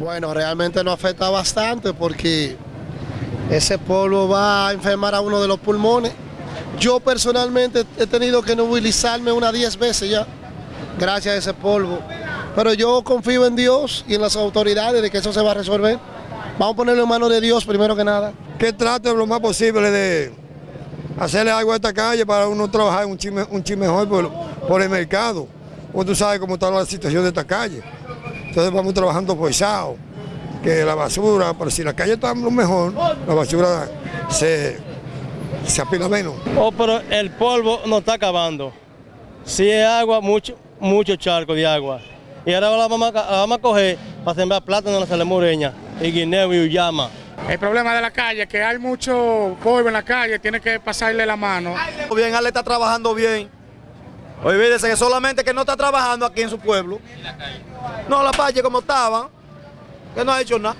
Bueno, realmente nos afecta bastante porque ese polvo va a enfermar a uno de los pulmones. Yo personalmente he tenido que movilizarme unas 10 veces ya, gracias a ese polvo. Pero yo confío en Dios y en las autoridades de que eso se va a resolver. Vamos a ponerlo en manos de Dios primero que nada. Que trate lo más posible de hacerle algo a esta calle para uno trabajar un chin, un mejor por, por, el mercado. Porque tú sabes cómo está la situación de esta calle. Entonces vamos trabajando forzado, que la basura, pero si la calle está lo mejor, la basura se, se apila menos. Oh, pero el polvo no está acabando. Si es agua, mucho, mucho charco de agua. Y ahora la vamos, a, la vamos a coger para sembrar plátano en la Salemureña, y guineo y uyama. El problema de la calle es que hay mucho polvo en la calle, tiene que pasarle la mano. Bien, Ale está trabajando bien. Olvídese que solamente que no está trabajando aquí en su pueblo. ¿Y la calle? No, la calle como estaba, que no ha hecho nada.